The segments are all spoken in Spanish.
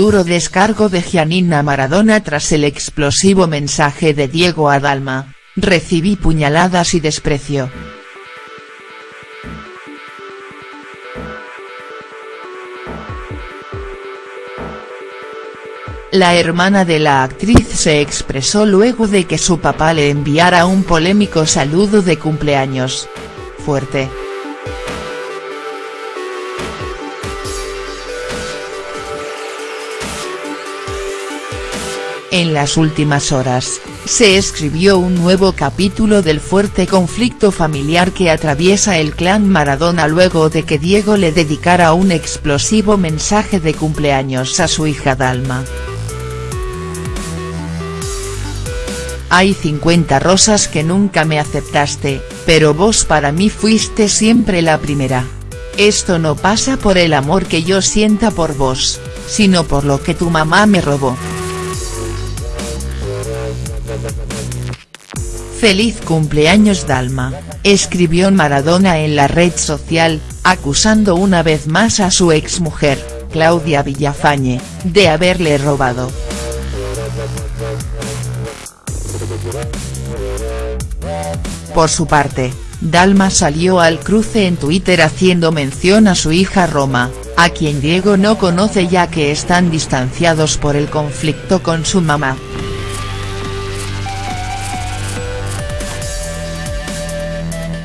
Duro descargo de Gianina Maradona tras el explosivo mensaje de Diego Adalma, recibí puñaladas y desprecio. La hermana de la actriz se expresó luego de que su papá le enviara un polémico saludo de cumpleaños. Fuerte. En las últimas horas, se escribió un nuevo capítulo del fuerte conflicto familiar que atraviesa el clan Maradona luego de que Diego le dedicara un explosivo mensaje de cumpleaños a su hija Dalma. Hay 50 rosas que nunca me aceptaste, pero vos para mí fuiste siempre la primera. Esto no pasa por el amor que yo sienta por vos, sino por lo que tu mamá me robó. Feliz cumpleaños Dalma, escribió Maradona en la red social, acusando una vez más a su exmujer, Claudia Villafañe, de haberle robado. Por su parte, Dalma salió al cruce en Twitter haciendo mención a su hija Roma, a quien Diego no conoce ya que están distanciados por el conflicto con su mamá.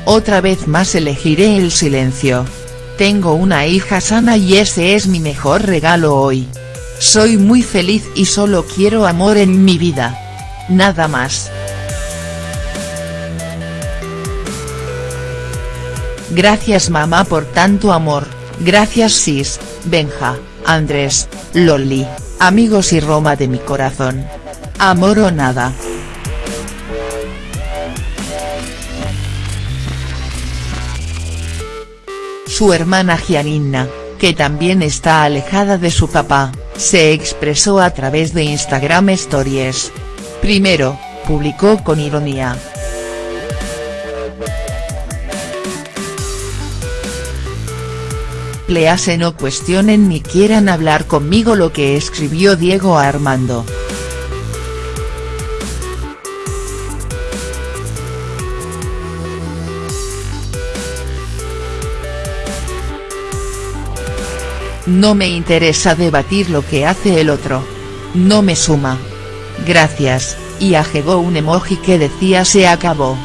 Otra vez más elegiré el silencio. Tengo una hija sana y ese es mi mejor regalo hoy. Soy muy feliz y solo quiero amor en mi vida. Nada más. Gracias mamá por tanto amor, gracias Sis, Benja, Andrés, Loli, amigos y Roma de mi corazón. Amor o nada. Su hermana Gianina, que también está alejada de su papá, se expresó a través de Instagram Stories. Primero, publicó con ironía. Please no cuestionen ni quieran hablar conmigo lo que escribió Diego Armando. No me interesa debatir lo que hace el otro. No me suma. Gracias, y agregó un emoji que decía se acabó.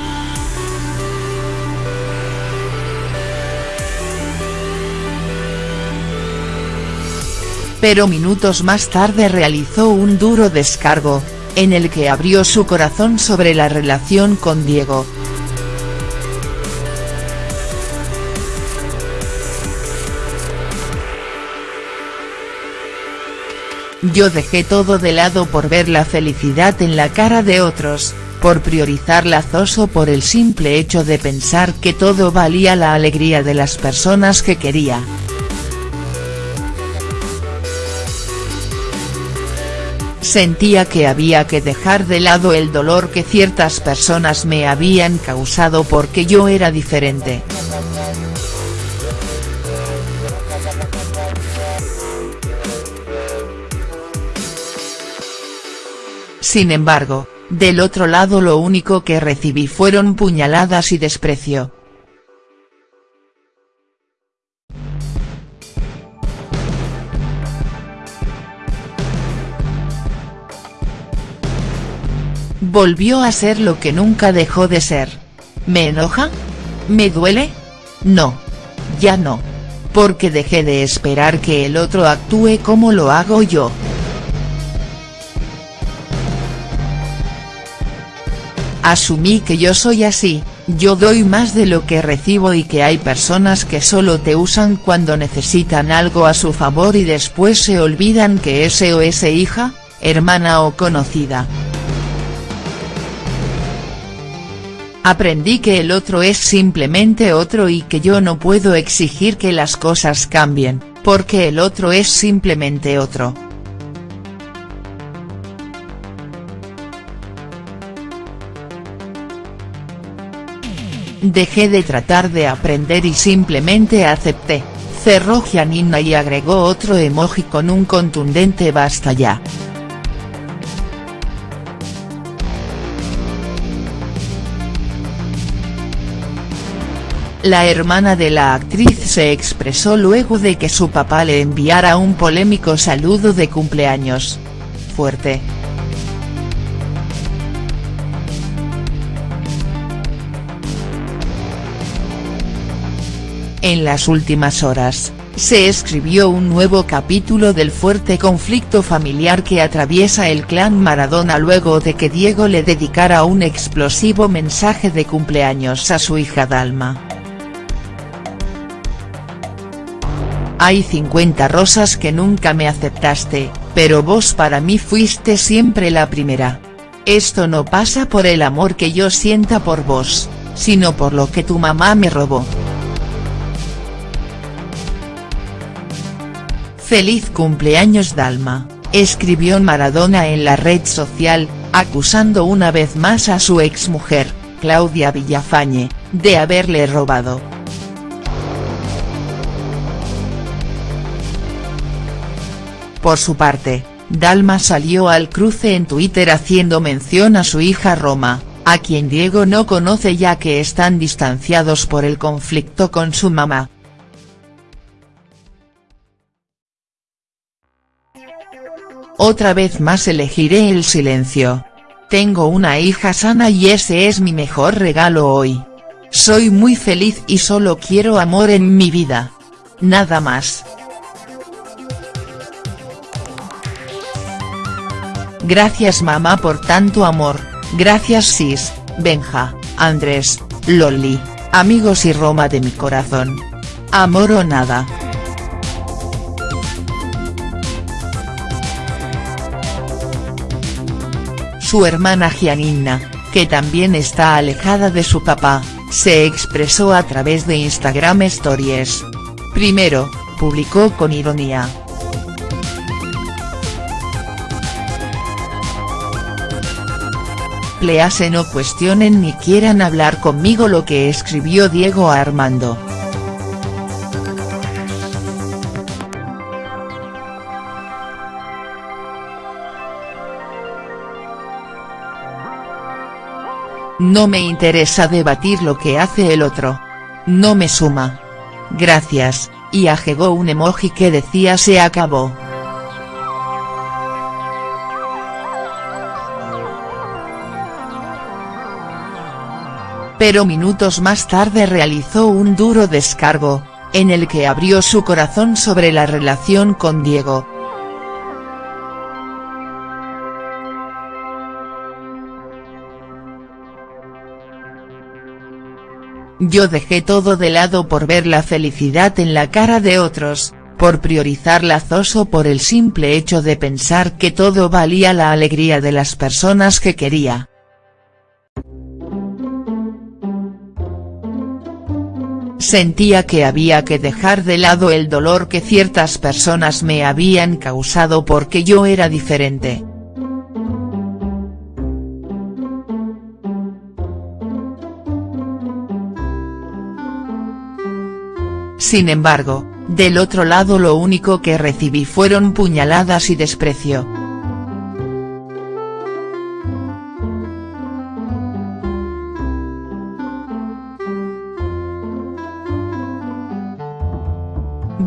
Pero minutos más tarde realizó un duro descargo, en el que abrió su corazón sobre la relación con Diego. Yo dejé todo de lado por ver la felicidad en la cara de otros, por priorizar lazoso por el simple hecho de pensar que todo valía la alegría de las personas que quería. Sentía que había que dejar de lado el dolor que ciertas personas me habían causado porque yo era diferente. Sin embargo, del otro lado lo único que recibí fueron puñaladas y desprecio. Volvió a ser lo que nunca dejó de ser. ¿Me enoja? ¿Me duele? No. Ya no. Porque dejé de esperar que el otro actúe como lo hago yo. Asumí que yo soy así, yo doy más de lo que recibo y que hay personas que solo te usan cuando necesitan algo a su favor y después se olvidan que ese o ese hija, hermana o conocida. Aprendí que el otro es simplemente otro y que yo no puedo exigir que las cosas cambien, porque el otro es simplemente otro. Dejé de tratar de aprender y simplemente acepté, cerró Gianina y agregó otro emoji con un contundente basta ya. La hermana de la actriz se expresó luego de que su papá le enviara un polémico saludo de cumpleaños. Fuerte. En las últimas horas, se escribió un nuevo capítulo del fuerte conflicto familiar que atraviesa el clan Maradona luego de que Diego le dedicara un explosivo mensaje de cumpleaños a su hija Dalma. Hay 50 rosas que nunca me aceptaste, pero vos para mí fuiste siempre la primera. Esto no pasa por el amor que yo sienta por vos, sino por lo que tu mamá me robó. Feliz cumpleaños Dalma, escribió Maradona en la red social, acusando una vez más a su exmujer, Claudia Villafañe, de haberle robado. Por su parte, Dalma salió al cruce en Twitter haciendo mención a su hija Roma, a quien Diego no conoce ya que están distanciados por el conflicto con su mamá. Otra vez más elegiré el silencio. Tengo una hija sana y ese es mi mejor regalo hoy. Soy muy feliz y solo quiero amor en mi vida. Nada más. Gracias mamá por tanto amor, gracias Sis, Benja, Andrés, Loli, amigos y Roma de mi corazón. Amor o nada. Su hermana Gianina, que también está alejada de su papá, se expresó a través de Instagram Stories. Primero, publicó con ironía. Please no cuestionen ni quieran hablar conmigo lo que escribió Diego Armando. No me interesa debatir lo que hace el otro. No me suma. Gracias, y agregó un emoji que decía se acabó. pero minutos más tarde realizó un duro descargo, en el que abrió su corazón sobre la relación con Diego. Yo dejé todo de lado por ver la felicidad en la cara de otros, por priorizar lazoso por el simple hecho de pensar que todo valía la alegría de las personas que quería. Sentía que había que dejar de lado el dolor que ciertas personas me habían causado porque yo era diferente. Sin embargo, del otro lado lo único que recibí fueron puñaladas y desprecio.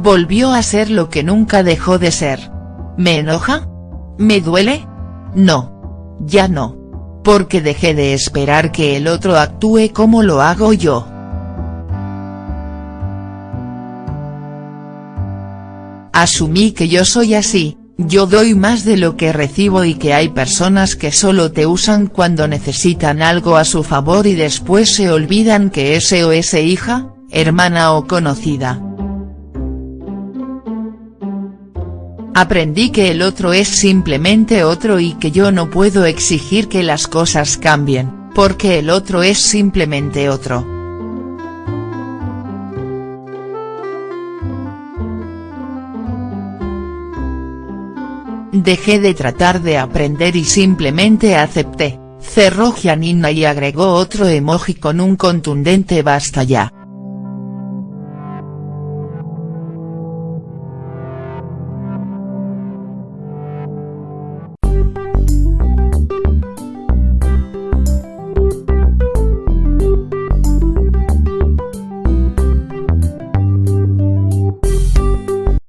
volvió a ser lo que nunca dejó de ser. ¿Me enoja? ¿Me duele? No. Ya no. Porque dejé de esperar que el otro actúe como lo hago yo. Asumí que yo soy así, yo doy más de lo que recibo y que hay personas que solo te usan cuando necesitan algo a su favor y después se olvidan que ese o ese hija, hermana o conocida. Aprendí que el otro es simplemente otro y que yo no puedo exigir que las cosas cambien, porque el otro es simplemente otro. Dejé de tratar de aprender y simplemente acepté, cerró Gianina y agregó otro emoji con un contundente basta ya.